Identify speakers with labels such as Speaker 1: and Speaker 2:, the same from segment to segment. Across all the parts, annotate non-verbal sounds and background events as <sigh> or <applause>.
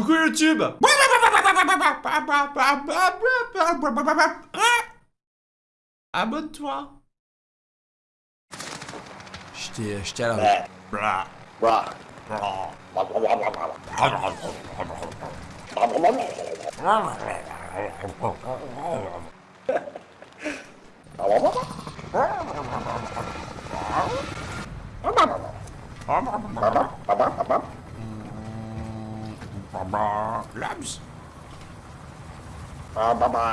Speaker 1: Coucou YouTube Abonne-toi J'étais à la... Labs.
Speaker 2: Uh, ba
Speaker 1: ba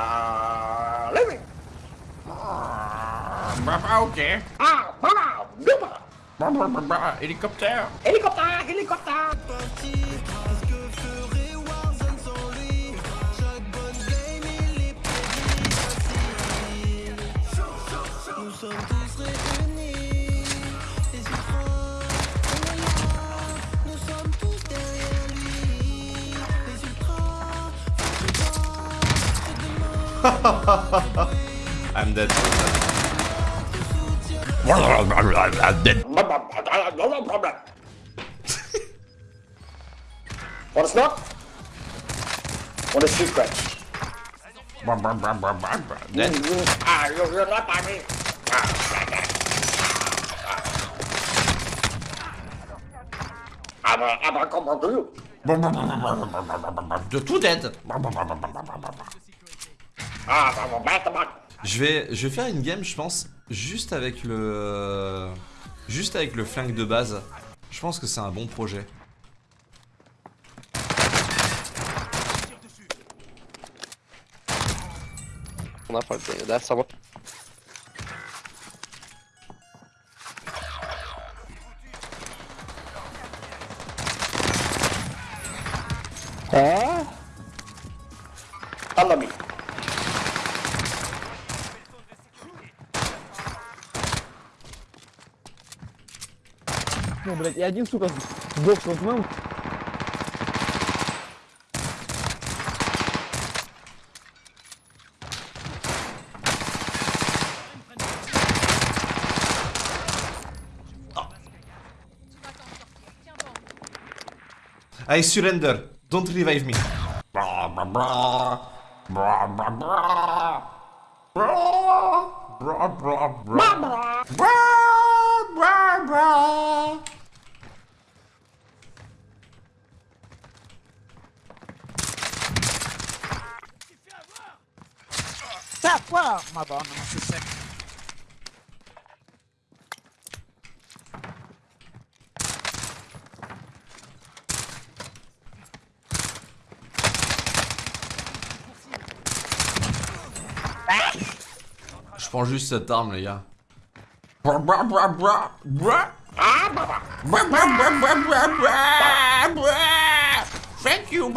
Speaker 1: Living. ba. Ah, helicopter.
Speaker 2: Helicopter. Helicopter. <laughs>
Speaker 1: I'm dead.
Speaker 2: I'm dead. No problem. What is not? What is secret? You're not by me. I'm a, I'm a combo to you.
Speaker 1: You're dead. Je vais, je vais faire une game, je pense, juste avec le... Juste avec le flingue de base. Je pense que c'est un bon projet.
Speaker 3: On a pas. Là, ça va.
Speaker 2: Follow me.
Speaker 4: Блядь, и один, сука, сдох с мам.
Speaker 1: I surrender. Don't revive me. Blah, blah, blah. Blah, blah, blah. Je prends juste cette arme, les gars. Thank you.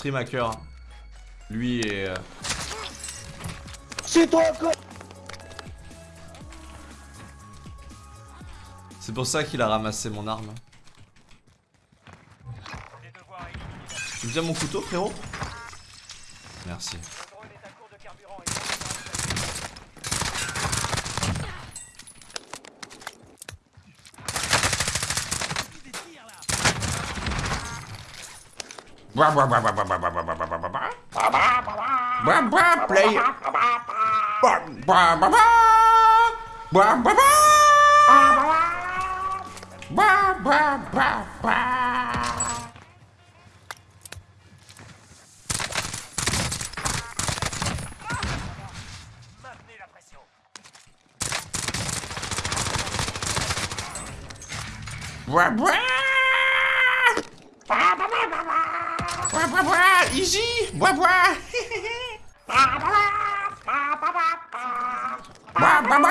Speaker 1: Stream hacker. Lui et... euh,
Speaker 2: C'est toi.
Speaker 1: C'est pour ça qu'il a ramassé mon arme. Tu bien mon couteau, frérot? Merci. player. Bah, bah, bah, bah, bah, bah, bah, bah. Blah, blah, blah. Blah, blah. Blah, blah, blah, blah. Blah, blah, blah.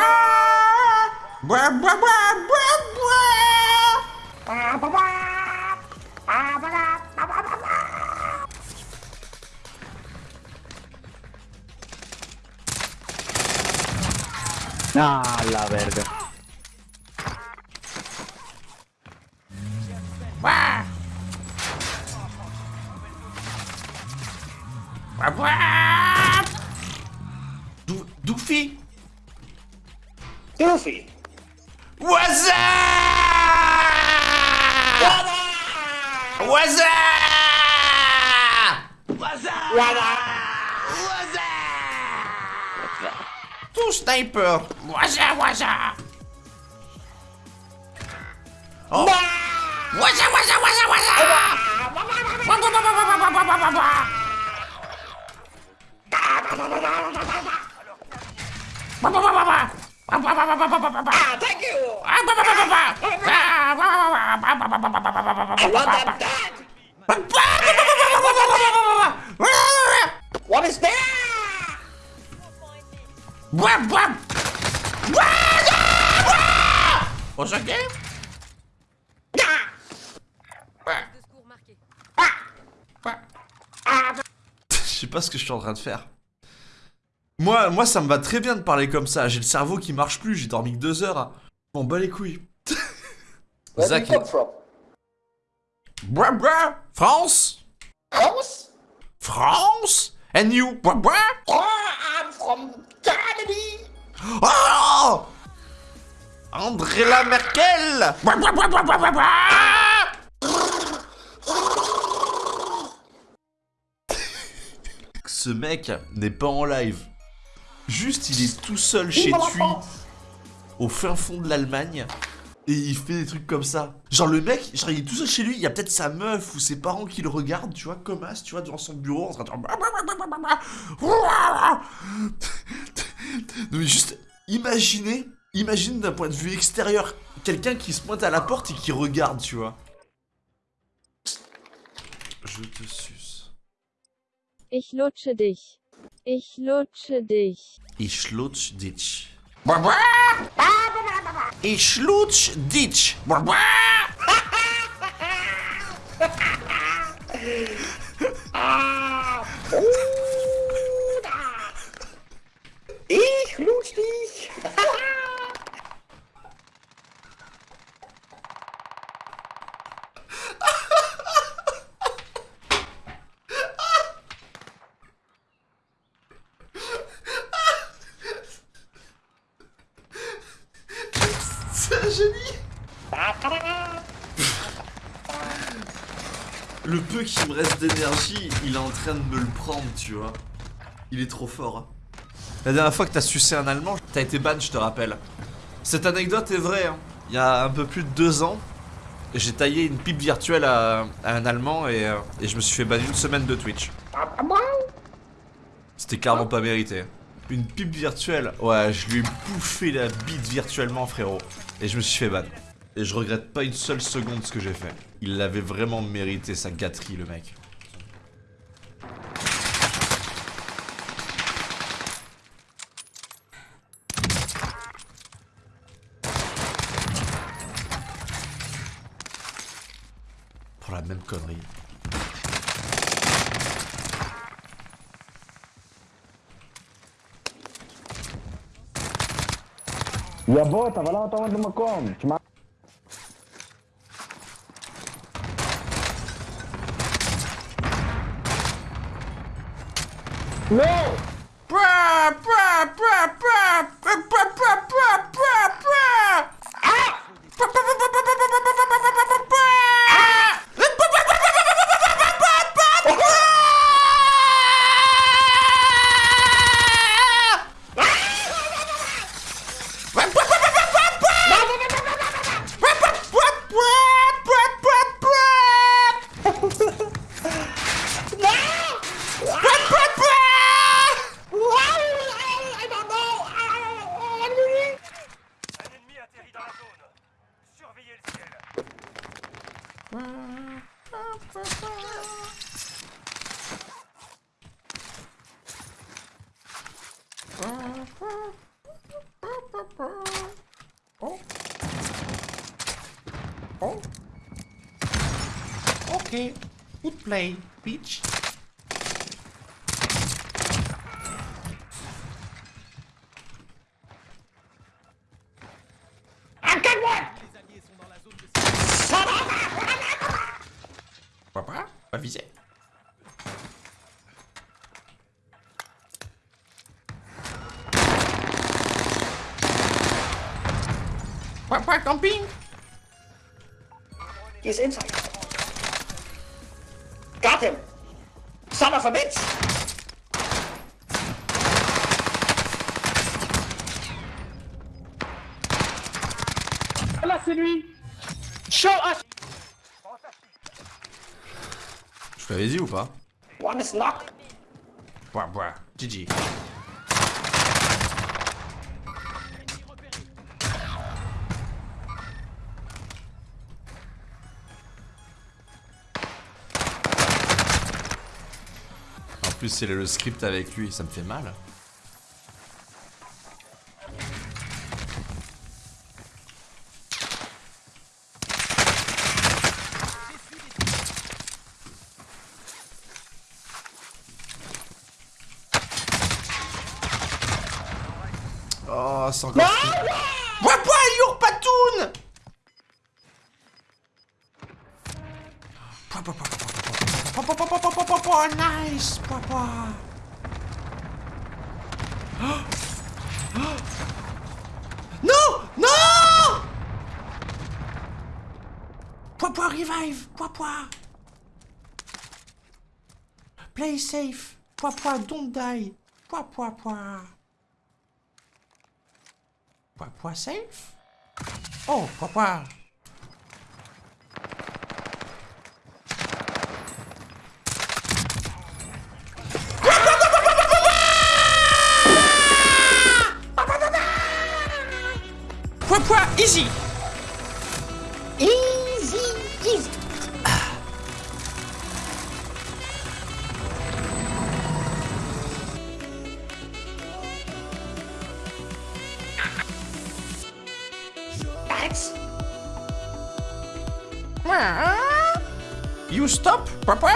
Speaker 1: Easy. Blah, blah. Blah, blah, blah. Blah, blah, blah, blah, blah.
Speaker 4: Ah, la verga.
Speaker 5: What's up Tout sniper What's up, what's up Oh What's up, what's up, what's up, what's up
Speaker 6: Thank you. That. What is that?
Speaker 5: What's up, game? <laughs> Je sais pas ce que je suis en train de faire. Moi, moi, ça me va très bien de parler comme ça. J'ai le cerveau qui marche plus. J'ai dormi que deux heures. M'en bats les couilles. <laughs> Zach? Bra bra. France?
Speaker 6: House?
Speaker 5: France? And you Bra bra
Speaker 6: Oh, I'm from Germany.
Speaker 5: Oh André Merkel bra bra bra. Ce mec n'est pas en live. Juste, il est tout seul chez lui, au fin fond de l'Allemagne, et il fait des trucs comme ça. Genre le mec, genre il est tout seul chez lui, il y a peut-être sa meuf ou ses parents qui le regardent, tu vois, comme as, tu vois, devant son bureau, en train de... <laughs> Non mais juste, imaginez, imagine d'un point de vue extérieur, quelqu'un qui se pointe à la porte et qui regarde, tu vois. Je te suce.
Speaker 7: Ich lutsche dich. Ich lutsche dich.
Speaker 5: Ich lutsch dich. Ich lutsch dich. <laughs> génie Le peu qui me reste d'énergie, il est en train de me le prendre, tu vois. Il est trop fort. hein. La dernière fois que t'as sucé un allemand, t'as été ban, je te rappelle. Cette anecdote est vraie. hein. Il y a un peu plus de deux ans, j'ai taillé une pipe virtuelle à, à un allemand et, euh, et je me suis fait ban une semaine de Twitch. C'était clairement pas mérité. Une pipe virtuelle, ouais, je lui ai bouffé la bite virtuellement, frérot. Et je me suis fait ban. Et je regrette pas une seule seconde ce que j'ai fait. Il l'avait vraiment mérité, sa gâterie, le mec. Pour la même connerie. E a boa, tava lá tomando uma como? Te ma... Não!
Speaker 1: Pra, pra, pra, pra, pra, pra, pra, pra, pra.
Speaker 5: Okay, good play, bitch. Papa, pas visé. Papa camping
Speaker 6: He's inside. Got him! Son of a bitch!
Speaker 4: Là, c'est lui
Speaker 6: Show us!
Speaker 5: Je te l'avais dit ou pas?
Speaker 6: One is knocked.
Speaker 5: Bois, bois. GG. Plus, c'est le script avec lui, ça me fait mal. Oh, c'est encore... Bois, bois, bois, Oh, nice, papa. <gasps> Oh. Non Non Papa revive Papa. Play safe Papa don't die. Papa, papa. Papa safe? Oh, papa. Easy
Speaker 6: Easy, easy. Thanks.
Speaker 5: You stop, papa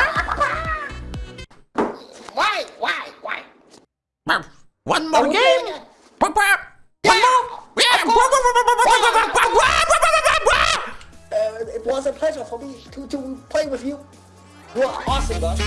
Speaker 6: Why, why, why?
Speaker 5: One more game. Papa
Speaker 6: was a pleasure for me to, to play with you. You are awesome, bud.